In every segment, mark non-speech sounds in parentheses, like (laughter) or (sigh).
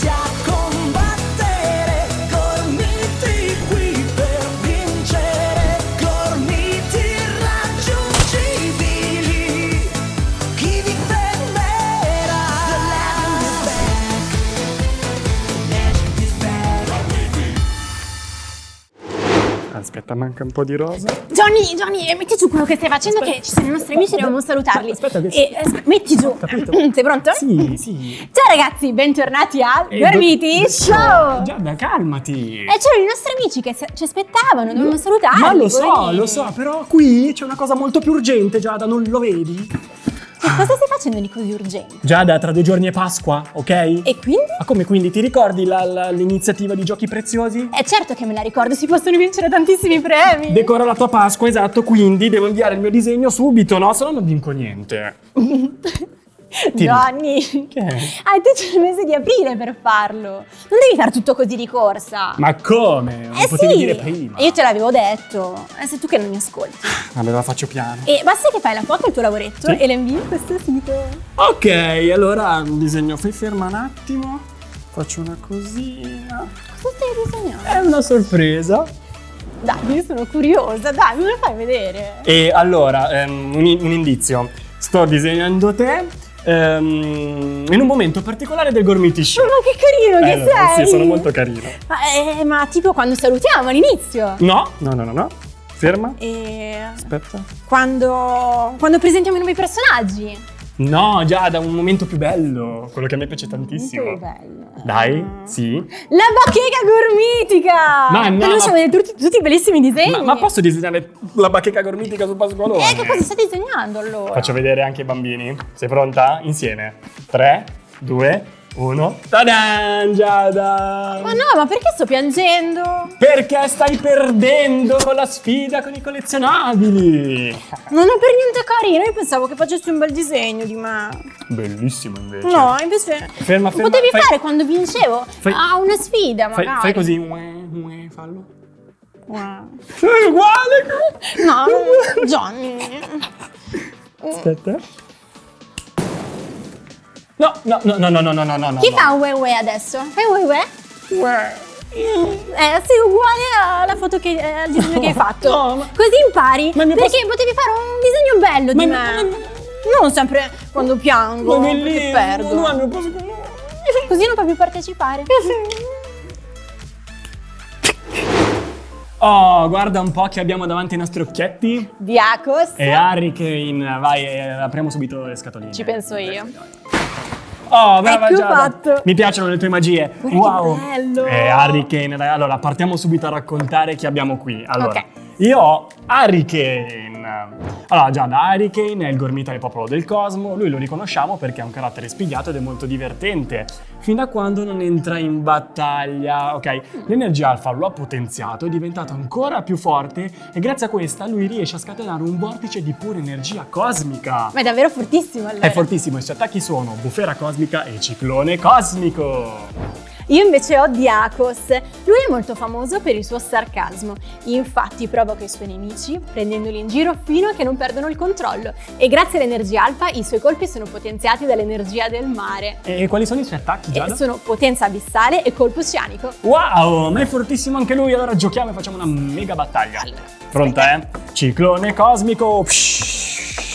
家。Aspetta, manca un po' di rosa. Johnny, Johnny, metti giù quello che stai facendo che ci sono i nostri amici e dobbiamo salutarli. Aspetta che- E, eh, metti giù. Capito. (clears throat) Sei pronto? Sì, sì. Ciao ragazzi, bentornati a Eh, Gormiti do- Show! Giada, calmati. E c'erano i nostri amici che ci aspettavano, dovevamo salutarli. Ma lo so, lo so, però qui c'è una cosa molto più urgente, Giada, non lo vedi? Che cosa stai facendo di così urgente? Giada, tra due giorni è Pasqua, ok? E quindi? Ma come quindi? Ti ricordi l'iniziativa di giochi preziosi? È certo che me la ricordo, si possono vincere tantissimi premi. Decora la tua Pasqua, esatto, quindi devo inviare il mio disegno subito, no? Se no non vinco niente. (laughs) Ti- è? hai tutto il mese di aprile per farlo. Non devi fare tutto così di corsa. Ma come? Non eh potevi sì, dire prima. io te l'avevo detto. E sei tu che non mi ascolti. Vabbè, la faccio piano. E basta che fai la foto al tuo lavoretto Sì. e la invii in questo sito. Ok, allora disegno, fai ferma un attimo. Faccio una cosina. Cosa stai disegnando? È una sorpresa. Dai, io sono curiosa, dai, me lo fai vedere. E allora, ehm, un, un indizio. Sto disegnando te ehm, in un momento particolare del Gormiti Show. Ma che carino che Eh, sei! Sì, sono molto carino. Ma, eh, ma tipo quando salutiamo all'inizio. No, no, no, no, no. Ferma. E Aspetta. quando, quando presentiamo i nuovi personaggi. No, già da un momento più bello. Quello che a me piace tantissimo. Molto bello. Dai, sì. La bacheca gormitica! Ma no, Noi ma- tutti, tutti i bellissimi disegni. Ma, ma posso disegnare la bacheca gormitica su Pasqualone? Eh, che cosa stai disegnando allora? Faccio vedere anche ai bambini. Sei pronta? Insieme. 3, 2, 1. Tadan, Giada! Ma no, ma perché sto piangendo? Perché stai perdendo con la sfida con i collezionabili? Non è per niente carino, io pensavo che facessi un bel disegno di me. Bellissimo invece. No, invece Ferma, ferma, potevi fai- fare quando vincevo Fai- a una sfida Fai, magari. fai così. Ue, ue, fallo. Wow. È uguale! No, Johnny. Aspetta. No, no, no, no, no, no, no, no. Chi no. fa un wee we adesso? Fai wee wee? we? Eh, sei uguale alla foto che, eh, al disegno no, che hai fatto. No, ma... Così impari. Ma perché posso... potevi fare un disegno bello ma di me. Mi... Non sempre quando piango, ma perché perdo. No, posso... Così non puoi più partecipare. Eh sì. Oh, guarda un po' che abbiamo davanti ai nostri occhietti. Diacos. E Hurricane, vai, eh, apriamo subito le scatoline. Ci penso io. Oh, brava Ecco Giada. fatto. Mi piacciono le tue magie. Guarda che wow. bello. Eh, Hurricane, dai, allora partiamo subito a raccontare chi abbiamo qui. Allora, Ok. Io ho Hurricane. Allora, Giada, Hurricane è il gormita del popolo del cosmo. Lui lo riconosciamo perché ha un carattere spigliato ed è molto divertente. Fino a quando non entra in battaglia. Ok, l'energia alfa lo ha potenziato, è diventato ancora più forte e grazie a questa lui riesce a scatenare un vortice di pura energia cosmica. Ma è davvero fortissimo allora. È fortissimo, i suoi attacchi sono bufera cosmica e ciclone cosmico. Io invece ho Diacos. Lui è molto famoso per il suo sarcasmo. Infatti provoca i suoi nemici prendendoli in giro fino a che non perdono il controllo. E grazie all'energia alfa i suoi colpi sono potenziati dall'energia del mare. E quali sono i suoi attacchi, Giada? E sono potenza abissale e colpo oceanico. Wow, ma è fortissimo anche lui, allora giochiamo e facciamo una mega battaglia. Allora, Pronta, eh? Ciclone cosmico. Psh.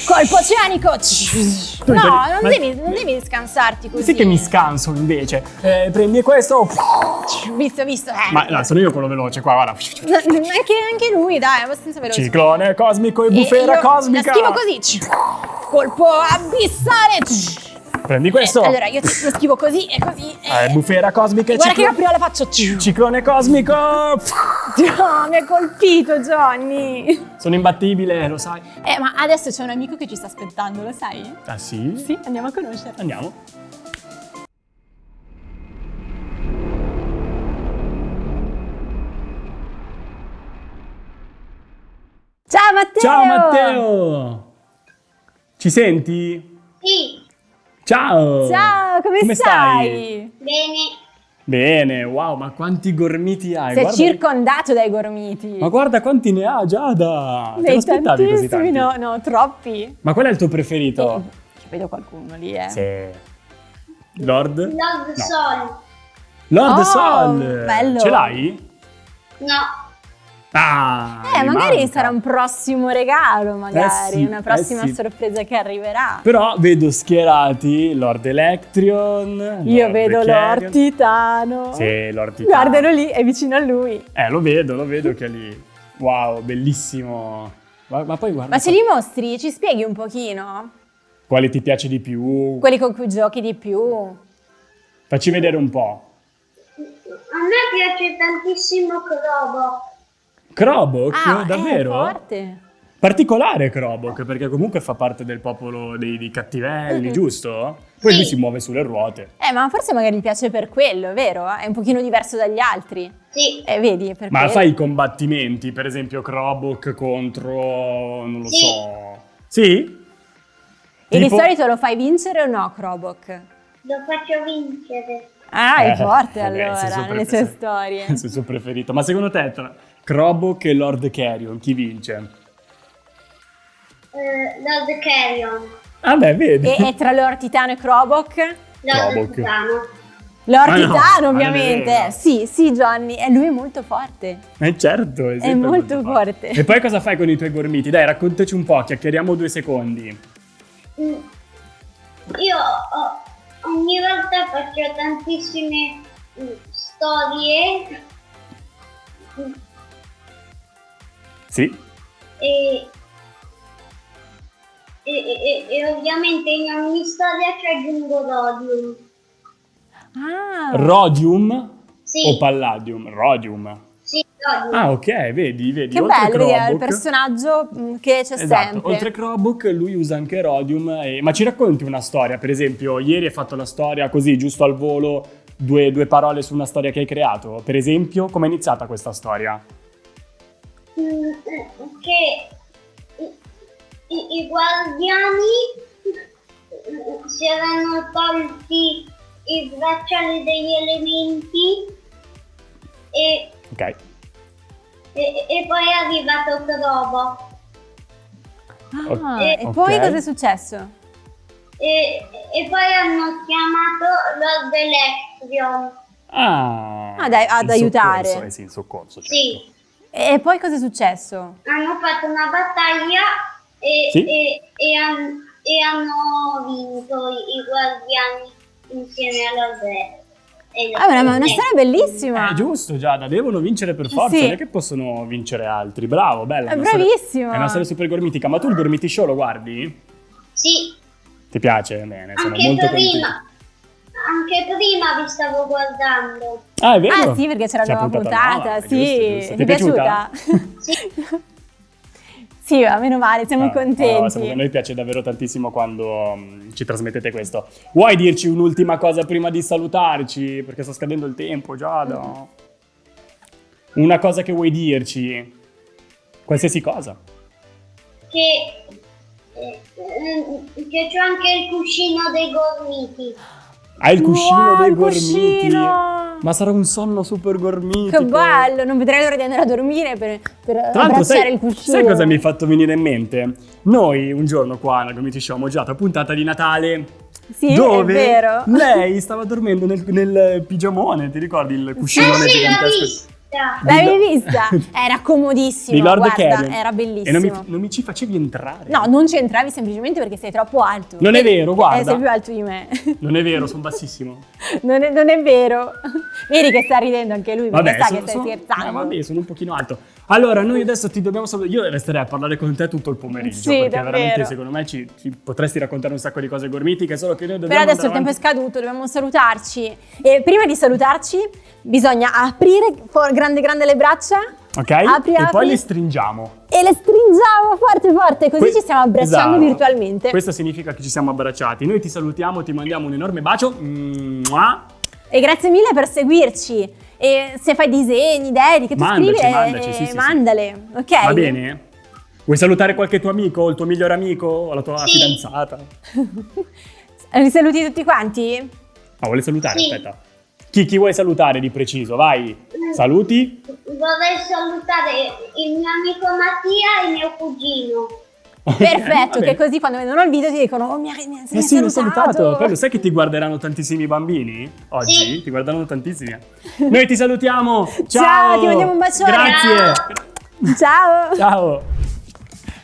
Colpo oceanico! No, non devi, non devi scansarti così. Sì che mi scanso invece. Eh, prendi questo. Visto, visto. Eh. Ma no, sono io quello veloce qua, guarda. Anche, anche lui, dai, è abbastanza veloce. Ciclone cosmico e E bufera io cosmica. Schivo così. Colpo abissale. Prendi questo. Eh, allora io lo schivo così e così. e- Eh, bufera cosmica e Guarda che ciclo- io prima la faccio. Ciclone cosmico. No, mi ha colpito Johnny. Sono imbattibile, lo sai. Eh, ma adesso c'è un amico che ci sta aspettando, lo sai? Ah sì? Sì, andiamo a conoscerlo. Andiamo. Ciao Matteo! Ciao Matteo! Ci senti? Sì, Ciao! Ciao, come, Come stai? stai? bene. Bene, wow, ma quanti gormiti hai? Sei guarda- circondato dai gormiti. Ma guarda quanti ne ha Giada! Te Dei lo aspettavi così tantissimi, tanti? no, no, troppi. Ma qual è il tuo preferito? Ci vedo qualcuno lì, eh. Sì. Lord? Lord No. Sol. Lord Oh, Sol! bello. Ce l'hai? No, Ah! Eh, magari manca. sarà un prossimo regalo, magari, sì, una prossima eh sì. sorpresa che arriverà. Però vedo schierati Lord Electrion. Io Lord vedo Carrion. Lord Titano. Sì, Lord Titano. Guardalo lì, è vicino a lui. Eh, lo vedo, lo vedo che è lì. Wow, bellissimo. Ma, ma poi guarda. Ma ce li mostri? Ci spieghi un pochino? Quale ti piace di più? Quelli con cui giochi di più? Facci vedere un po'. a me piace tantissimo Crobo. Krobok, ah, davvero? È forte. Particolare Krobok, perché comunque fa parte del popolo dei, dei cattivelli, Mhm. giusto? Poi Sì. lui si muove sulle ruote. Eh, ma forse magari gli piace per quello, vero? È un pochino diverso dagli altri. Sì, Eh, vedi, per Ma quello. fai i combattimenti, per esempio Krobok contro... non lo Sì. so... Sì? E di Tipo- solito lo fai vincere o no, Krobok? lo faccio vincere. Ah, è Eh, forte vabbè, allora, senso nelle sue storie. (laughs) Il senso preferito. Ma secondo te Krobok e Lord Carrion chi vince? Eh, Lord Carrion. Ah beh, vedi. E, e tra Lord Titano e Krobok? Lord Krobok. Titano. Lord Ma no, Titano, è ovviamente. Sì, sì, Johnny. E lui è molto forte. Eh certo, è, sempre molto forte. E poi cosa fai con i tuoi gormiti? Dai, raccontaci un po', chiacchieriamo due secondi. Mm. Io ogni volta faccio tantissime mm, storie Sì? e, e, e- e ovviamente in ogni storia ci aggiungo Rodium. Ah, Rodium Sì, o Palladium? Rodium. sì, Rodium. Ah, ok, vedi, vedi. che oltre bello, vedi, è il personaggio mm, che c'è Esatto, sempre. oltre Krobok lui usa anche Rodium. e- Ma ci racconti una storia? Per esempio, ieri hai fatto la storia così, giusto al volo, due, due parole su una storia che hai creato. Per esempio, come è iniziata questa storia? Che i, i- i guardiani si erano tolti i bracciali degli elementi e, Ok. e- e poi è arrivato Crobo Ah, Eh, e ok. poi cosa è successo? e, e poi hanno chiamato Lord Electrion. Ah, Ah, dai, ad in aiutare. Soccorso, eh sì, in soccorso, certo. Sì, E poi cosa è successo? hanno fatto una battaglia e, Sì. e- e han- e hanno vinto i, guardiani insieme a Lord Electrion. Ah, ma è una storia bellissima. È giusto, Giada, devono vincere per forza, Sì. non è che possono vincere altri. Bravo, bella. È storia- bravissimo. È una storia super gormitica. Ma tu il Gormiti Show lo guardi? Sì, Ti piace? Bene, sono anche molto prima, contento. Anche prima vi stavo guardando. Ah, è vero? Ah sì, perché c'era la nuova puntata puntata, nuova, sì. giusto, giusto. Ti è piaciuta? Sì, (laughs) sì, va, meno male, siamo Ah, contenti. siamo- a noi piace davvero tantissimo quando mm, ci trasmettete questo. Vuoi dirci un'ultima cosa prima di salutarci? Perché sta scadendo il tempo, Giada. Una cosa che vuoi dirci? Qualsiasi cosa. che, eh, eh, che c'è anche il cuscino dei gormiti. Hai il cuscino Wow, dei il gormiti. cuscino! Ma sarà un sonno super gormitico. Che bello, non vedrei l'ora di andare a dormire per, per abbracciare sai, il cuscino. sai cosa mi hai fatto venire in mente? Noi un giorno qua alla Gomiti Show abbiamo girato la puntata di Natale Sì, dove è vero. lei stava dormendo nel, nel pigiamone, ti ricordi il Eh cuscinone sì, gigantesco? L'avevi vista? (laughs) Era comodissimo, di Lord guarda, Carrion. era E bellissimo. non mi, non mi ci facevi entrare. No, non ci entravi semplicemente perché sei troppo alto. Non è vero, guarda. Eh, sei più alto di me. (laughs) Non è vero, sono bassissimo. (laughs) non, è, non è vero. Vedi che sta ridendo anche lui Vabbè, sa sono, che stai scherzando. eh, vabbè, sono un pochino alto. Allora, noi adesso ti dobbiamo salutare. Io resterei a parlare con te tutto il pomeriggio. Sì, perché davvero. veramente, secondo me, ci, ci potresti raccontare un sacco di cose gormitiche. Solo che noi Però dobbiamo. adesso il tempo è avanti. scaduto, dobbiamo salutarci. E prima di salutarci bisogna aprire grande grande le braccia Ok? Apri, e poi apri. le stringiamo. e le stringiamo forte forte, così Que- ci stiamo abbracciando Esatto. virtualmente. Questo significa che ci siamo abbracciati. Noi ti salutiamo, ti mandiamo un enorme bacio. Mua. E grazie mille per seguirci. E se fai disegni, idee, che tu Mandaci, scrivi, eh, mandaci, sì, sì, sì. mandale, ok? Va bene? Vuoi salutare qualche tuo amico, o il tuo migliore amico, o la tua Sì. fidanzata? (laughs) Li saluti tutti quanti? Ah, vuole salutare? Sì. Aspetta. Chi, chi vuoi salutare di preciso? Vai. Saluti. Vorrei salutare il mio amico Mattia e mio cugino. Perfetto, che così quando vedono il video ti dicono oh mi hai, mi hai Eh sì, mi salutato. salutato. Poi lo sai che ti guarderanno tantissimi bambini? Oggi? Sì. Ti guardano tantissimi. Noi ti salutiamo. Ciao. Ciao, ti mandiamo un bacione. Grazie. Ciao! Ciao.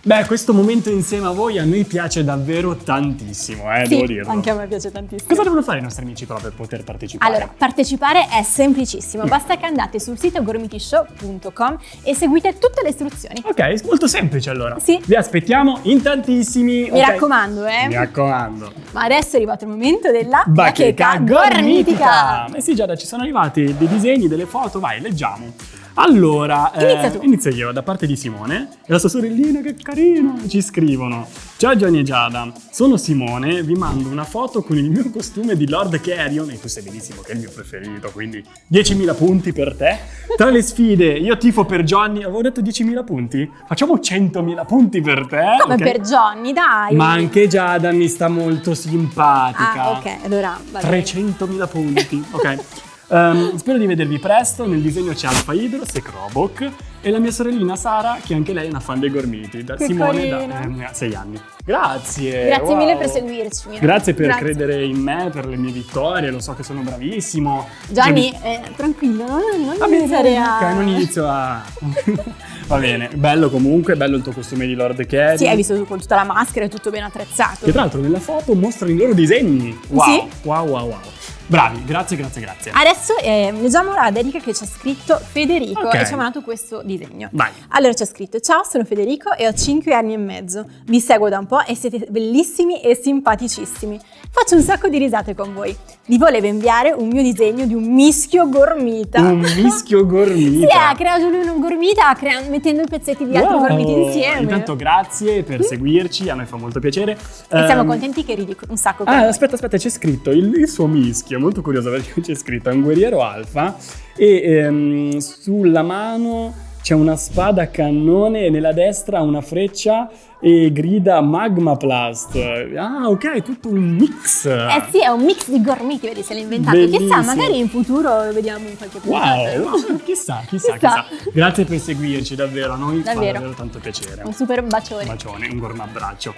Beh, questo momento insieme a voi a noi piace davvero tantissimo, eh, devo Sì, dirlo. anche a me piace tantissimo. Cosa devono fare i nostri amici però per poter partecipare? Allora, partecipare è semplicissimo, basta che andate sul sito gormitishow.com e seguite tutte le istruzioni. Ok, molto semplice allora. Sì. Vi aspettiamo in tantissimi. Mi ok? raccomando, eh. Mi raccomando. Ma adesso è arrivato il momento della Bacheca gormitica. Eh sì, Giada, ci sono arrivati dei disegni, delle foto, vai, leggiamo. Allora, eh, Inizia tu. inizio io da parte di Simone e la sua sorellina, che carino, ci scrivono. Ciao Gianni e Giada, sono Simone, vi mando una foto con il mio costume di Lord Carrion e tu sai benissimo che è il mio preferito, quindi 10.000 punti per te. Tra le sfide, io tifo per Johnny, avevo detto 10.000 punti? Facciamo 100.000 punti per te. Come ok? per Johnny, dai. Ma anche Giada mi sta molto simpatica. Ah, ok, allora va bene. 300.000 punti, ok. (laughs) Ehm, spero di vedervi presto. Nel disegno c'è Alfa Hydros e Krobok e la mia sorellina Sara, che anche lei è una fan dei gormiti, da Che Simone carina. da 6 anni. Grazie. Grazie wow. mille per seguirci. Grazie per Grazie. credere in me, per le mie vittorie, lo so che sono bravissimo. Gianni, Cioè, eh, tranquillo, non, non bene, iniziare a... non inizio a... (laughs) Va bene, bello comunque, bello il tuo costume di Lord Carry. Sì, hai visto con tutta la maschera, è tutto ben attrezzato. Che tra l'altro nella foto mostrano i loro disegni. Wow, Sì. wow, wow, wow. Bravi, grazie, grazie, grazie. Adesso eh, leggiamo la dedica che ci ha scritto Federico Ok. e ci ha mandato questo disegno. Vai. Allora c'è scritto: Ciao, sono Federico e ho 5 anni e mezzo. Vi seguo da un po' e siete bellissimi e simpaticissimi. Faccio un sacco di risate con voi. Vi volevo inviare un mio disegno di un mischio gormita. Un mischio gormita. (laughs) Sì, ha creato lui un gormita crea- mettendo i pezzetti di altri Wow. gormiti insieme. Intanto grazie per seguirci, a noi fa molto piacere. e siamo Ehm, contenti che ridi un sacco Ah, noi. aspetta, aspetta, c'è scritto il, il suo mischio, molto curioso perché (laughs) c'è scritto è un guerriero alfa e ehm, sulla mano c'è una spada a cannone e nella destra una freccia e grida Magma Plast. Ah, ok, tutto un mix. Eh sì, è un mix di gormiti, vedi se l'ha inventato. Chissà, magari in futuro lo vediamo in qualche puntata. Wow, wow, (laughs) chissà, chissà, Chissà. chissà. Grazie per seguirci, davvero, a noi fa Davvero. davvero tanto piacere. Un super bacione. Un bacione, un gorma abbraccio.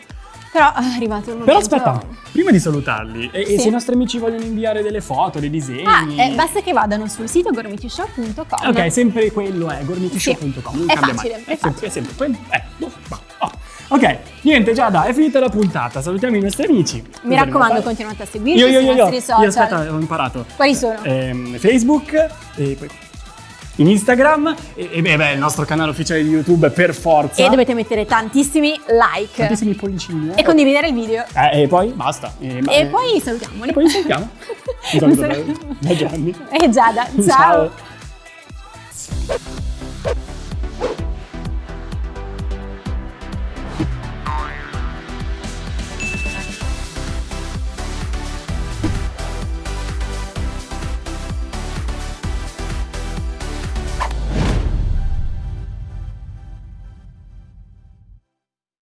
Però (laughs) è arrivato il momento. Però aspetta, prima di salutarli, e, e Sì. se i nostri amici vogliono inviare delle foto, dei disegni... Ah, eh, basta che vadano sul sito gormitishow.com. Ok, sempre quello è gormitishow.com, non È facile, mai. è sempre, facile. è sempre quello. Eh, boh, bah, oh. Ok, niente Giada, è finita la puntata, salutiamo i nostri amici. Mi Cosa raccomando, continuate a seguirci Io, io, sui io, io, nostri social. io, aspetta, ho imparato. Quali sono? Ehm, Facebook e poi in Instagram e, e beh, il nostro canale ufficiale di YouTube per forza. E dovete mettere tantissimi like. Tantissimi pollicini. eh. E condividere il video. Eh, e poi basta. E, E poi salutiamoli. e poi ci sentiamo. Un (laughs) saluto da, da Gianni. E Giada, ciao. Ciao.